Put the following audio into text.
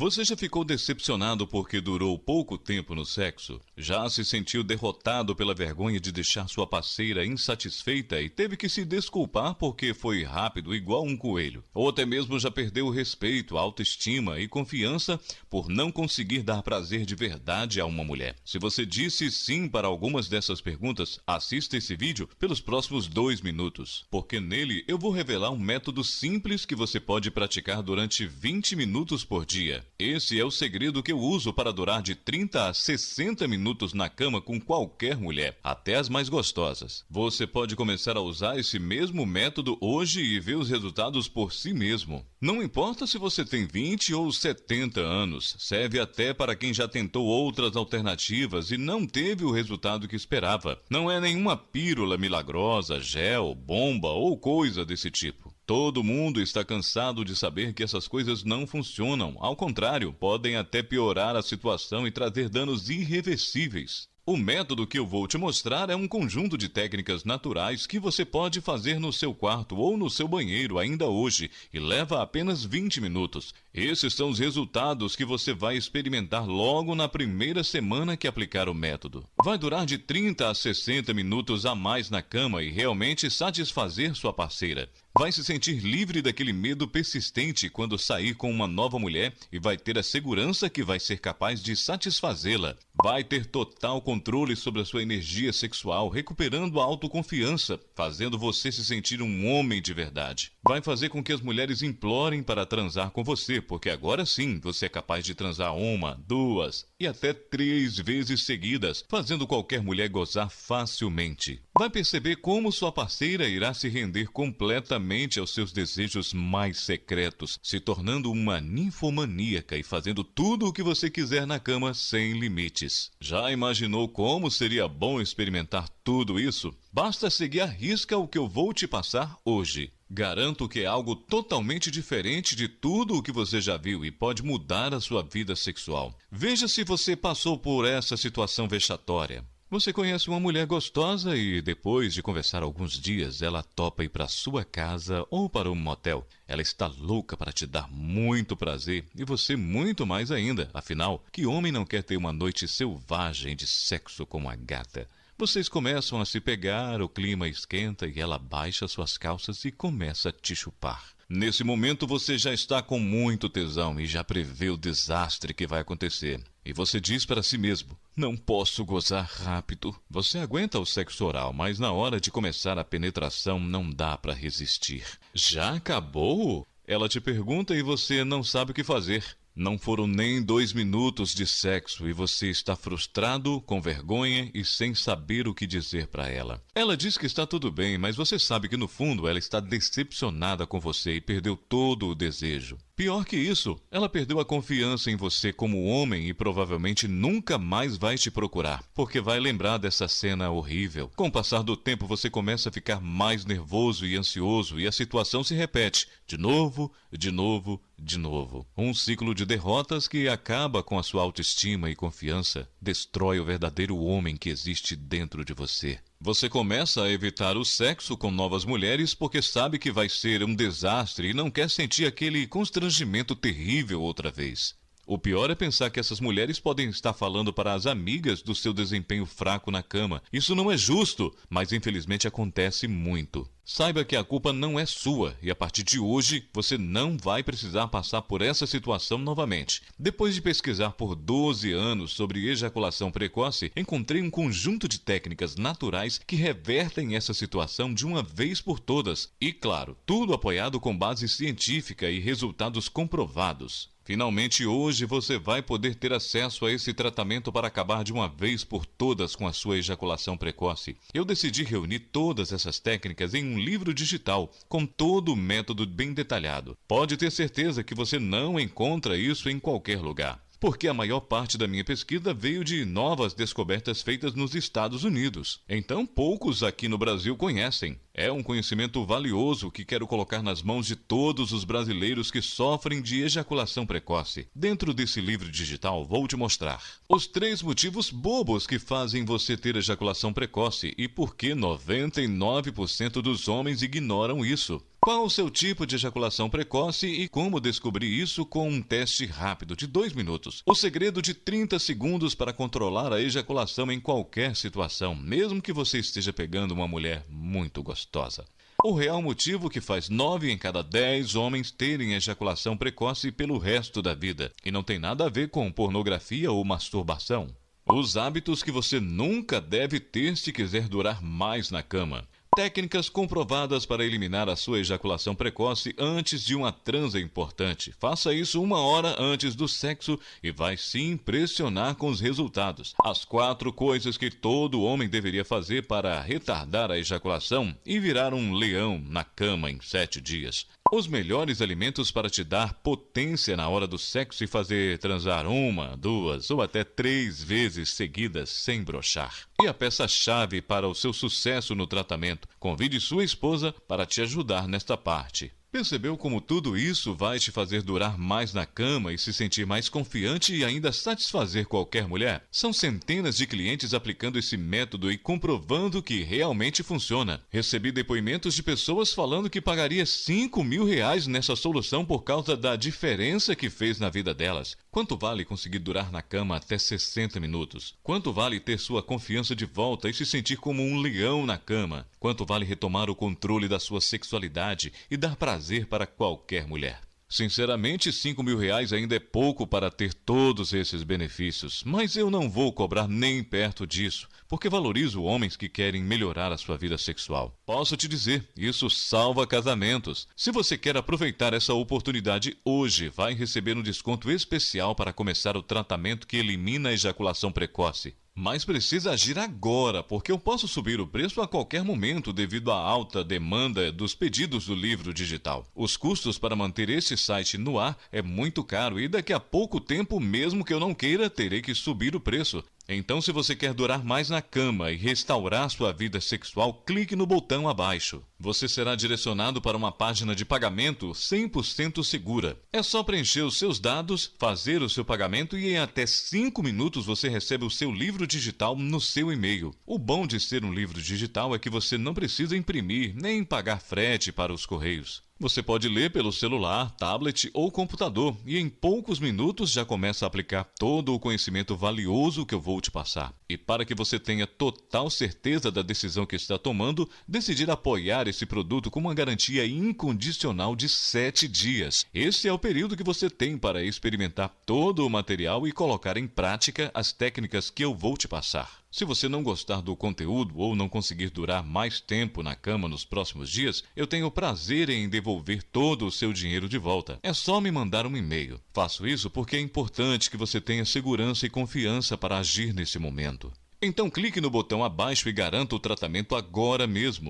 Você já ficou decepcionado porque durou pouco tempo no sexo? Já se sentiu derrotado pela vergonha de deixar sua parceira insatisfeita e teve que se desculpar porque foi rápido igual um coelho? Ou até mesmo já perdeu o respeito, autoestima e confiança por não conseguir dar prazer de verdade a uma mulher? Se você disse sim para algumas dessas perguntas, assista esse vídeo pelos próximos dois minutos, porque nele eu vou revelar um método simples que você pode praticar durante 20 minutos por dia esse é o segredo que eu uso para durar de 30 a 60 minutos na cama com qualquer mulher, até as mais gostosas. Você pode começar a usar esse mesmo método hoje e ver os resultados por si mesmo. Não importa se você tem 20 ou 70 anos, serve até para quem já tentou outras alternativas e não teve o resultado que esperava. Não é nenhuma pílula milagrosa, gel, bomba ou coisa desse tipo. Todo mundo está cansado de saber que essas coisas não funcionam. Ao contrário, podem até piorar a situação e trazer danos irreversíveis. O método que eu vou te mostrar é um conjunto de técnicas naturais que você pode fazer no seu quarto ou no seu banheiro ainda hoje e leva apenas 20 minutos. Esses são os resultados que você vai experimentar logo na primeira semana que aplicar o método. Vai durar de 30 a 60 minutos a mais na cama e realmente satisfazer sua parceira. Vai se sentir livre daquele medo persistente quando sair com uma nova mulher e vai ter a segurança que vai ser capaz de satisfazê-la. Vai ter total controle sobre a sua energia sexual, recuperando a autoconfiança, fazendo você se sentir um homem de verdade. Vai fazer com que as mulheres implorem para transar com você, porque agora sim você é capaz de transar uma, duas e até três vezes seguidas, fazendo qualquer mulher gozar facilmente. Vai perceber como sua parceira irá se render completamente aos seus desejos mais secretos, se tornando uma ninfomaníaca e fazendo tudo o que você quiser na cama sem limites. Já imaginou como seria bom experimentar tudo isso? Basta seguir a risca o que eu vou te passar hoje. Garanto que é algo totalmente diferente de tudo o que você já viu e pode mudar a sua vida sexual. Veja se você passou por essa situação vexatória. Você conhece uma mulher gostosa e, depois de conversar alguns dias, ela topa ir para sua casa ou para um motel. Ela está louca para te dar muito prazer e você muito mais ainda. Afinal, que homem não quer ter uma noite selvagem de sexo com a gata? Vocês começam a se pegar, o clima esquenta e ela baixa suas calças e começa a te chupar. Nesse momento você já está com muito tesão e já prevê o desastre que vai acontecer. E você diz para si mesmo: Não posso gozar rápido. Você aguenta o sexo oral, mas na hora de começar a penetração não dá para resistir. Já acabou? Ela te pergunta e você não sabe o que fazer. Não foram nem dois minutos de sexo e você está frustrado, com vergonha e sem saber o que dizer para ela. Ela diz que está tudo bem, mas você sabe que no fundo ela está decepcionada com você e perdeu todo o desejo. Pior que isso, ela perdeu a confiança em você como homem e provavelmente nunca mais vai te procurar, porque vai lembrar dessa cena horrível. Com o passar do tempo, você começa a ficar mais nervoso e ansioso e a situação se repete de novo, de novo, de novo. Um ciclo de derrotas que acaba com a sua autoestima e confiança, destrói o verdadeiro homem que existe dentro de você. Você começa a evitar o sexo com novas mulheres porque sabe que vai ser um desastre e não quer sentir aquele constrangimento terrível outra vez. O pior é pensar que essas mulheres podem estar falando para as amigas do seu desempenho fraco na cama. Isso não é justo, mas infelizmente acontece muito. Saiba que a culpa não é sua e a partir de hoje você não vai precisar passar por essa situação novamente. Depois de pesquisar por 12 anos sobre ejaculação precoce, encontrei um conjunto de técnicas naturais que revertem essa situação de uma vez por todas. E claro, tudo apoiado com base científica e resultados comprovados. Finalmente hoje você vai poder ter acesso a esse tratamento para acabar de uma vez por todas com a sua ejaculação precoce. Eu decidi reunir todas essas técnicas em um livro digital com todo o método bem detalhado. Pode ter certeza que você não encontra isso em qualquer lugar porque a maior parte da minha pesquisa veio de novas descobertas feitas nos Estados Unidos. Então, poucos aqui no Brasil conhecem. É um conhecimento valioso que quero colocar nas mãos de todos os brasileiros que sofrem de ejaculação precoce. Dentro desse livro digital, vou te mostrar os três motivos bobos que fazem você ter ejaculação precoce e por que 99% dos homens ignoram isso. Qual o seu tipo de ejaculação precoce e como descobrir isso com um teste rápido de 2 minutos? O segredo de 30 segundos para controlar a ejaculação em qualquer situação, mesmo que você esteja pegando uma mulher muito gostosa. O real motivo que faz 9 em cada 10 homens terem ejaculação precoce pelo resto da vida, e não tem nada a ver com pornografia ou masturbação. Os hábitos que você nunca deve ter se quiser durar mais na cama. Técnicas comprovadas para eliminar a sua ejaculação precoce antes de uma transa importante. Faça isso uma hora antes do sexo e vai se impressionar com os resultados. As quatro coisas que todo homem deveria fazer para retardar a ejaculação e virar um leão na cama em sete dias. Os melhores alimentos para te dar potência na hora do sexo e fazer transar uma, duas ou até três vezes seguidas sem brochar. E a peça-chave para o seu sucesso no tratamento. Convide sua esposa para te ajudar nesta parte. Percebeu como tudo isso vai te fazer durar mais na cama e se sentir mais confiante e ainda satisfazer qualquer mulher? São centenas de clientes aplicando esse método e comprovando que realmente funciona. Recebi depoimentos de pessoas falando que pagaria 5 mil reais nessa solução por causa da diferença que fez na vida delas. Quanto vale conseguir durar na cama até 60 minutos? Quanto vale ter sua confiança de volta e se sentir como um leão na cama? Quanto vale retomar o controle da sua sexualidade e dar prazer para qualquer mulher? Sinceramente, cinco mil reais ainda é pouco para ter todos esses benefícios, mas eu não vou cobrar nem perto disso, porque valorizo homens que querem melhorar a sua vida sexual. Posso te dizer, isso salva casamentos. Se você quer aproveitar essa oportunidade hoje, vai receber um desconto especial para começar o tratamento que elimina a ejaculação precoce. Mas precisa agir agora, porque eu posso subir o preço a qualquer momento devido à alta demanda dos pedidos do livro digital. Os custos para manter este site no ar é muito caro e daqui a pouco tempo, mesmo que eu não queira, terei que subir o preço. Então, se você quer durar mais na cama e restaurar sua vida sexual, clique no botão abaixo. Você será direcionado para uma página de pagamento 100% segura. É só preencher os seus dados, fazer o seu pagamento e em até 5 minutos você recebe o seu livro digital no seu e-mail. O bom de ser um livro digital é que você não precisa imprimir nem pagar frete para os correios. Você pode ler pelo celular, tablet ou computador e em poucos minutos já começa a aplicar todo o conhecimento valioso que eu vou te passar. E para que você tenha total certeza da decisão que está tomando, decidir apoiar esse produto com uma garantia incondicional de 7 dias. Esse é o período que você tem para experimentar todo o material e colocar em prática as técnicas que eu vou te passar. Se você não gostar do conteúdo ou não conseguir durar mais tempo na cama nos próximos dias, eu tenho prazer em devolver todo o seu dinheiro de volta. É só me mandar um e-mail. Faço isso porque é importante que você tenha segurança e confiança para agir nesse momento. Então clique no botão abaixo e garanta o tratamento agora mesmo.